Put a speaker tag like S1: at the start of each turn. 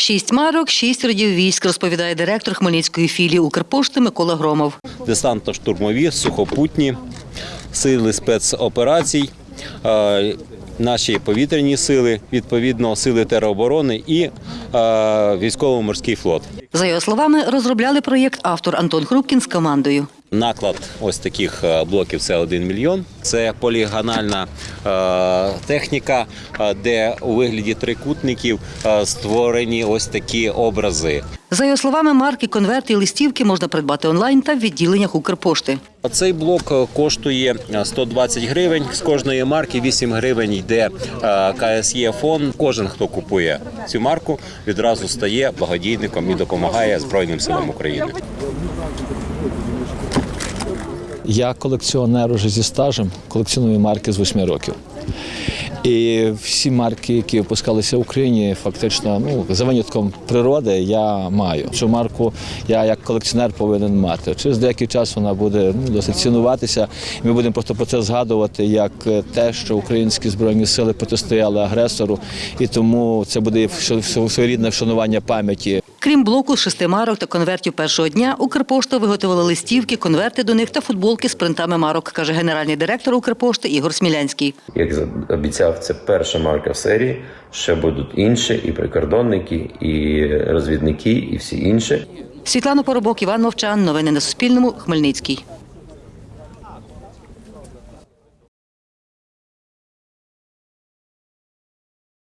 S1: Шість марок, шість родів військ, розповідає директор Хмельницької філії Укрпошти Микола Громов.
S2: десантно-штурмові, сухопутні сили спецоперацій, е, наші повітряні сили, відповідно, сили тероборони і е, військово-морський флот.
S1: За його словами, розробляли проєкт автор Антон Хрупкін з командою.
S2: Наклад ось таких е, блоків це 1 мільйон. Це полігональна техніка, е, де у вигляді трикутників е, створені ось такі образи.
S1: За його словами, марки, конверти і листівки можна придбати онлайн та в відділеннях Укрпошти.
S2: Цей блок е, коштує е, 120 гривень. З кожної марки 8 гривень йде е, КСЄ фонд. Кожен, хто купує цю марку, відразу стає благодійником і допомагає Збройним силам України.
S3: Я колекціонер уже зі стажем, колекціоную марки з 8 років. І всі марки, які випускалися в Україні, фактично, ну, за винятком природи, я маю. Цю марку я як колекціонер повинен мати. Через деякий час вона буде ну, досить цінуватися. Ми будемо просто про це згадувати як е, те, що українські збройні сили протистояли агресору, і тому це буде своєрідне вшанування пам'яті
S1: Крім блоку з шести марок та конвертів першого дня, Укрпошта виготовила листівки, конверти до них та футболки з принтами марок, каже генеральний директор Укрпошти Ігор Смілянський.
S4: Як обіцяв, це перша марка в серії. Ще будуть інші, і прикордонники, і розвідники, і всі інші.
S1: Світлана Поробок, Іван Мовчан. Новини на Суспільному. Хмельницький.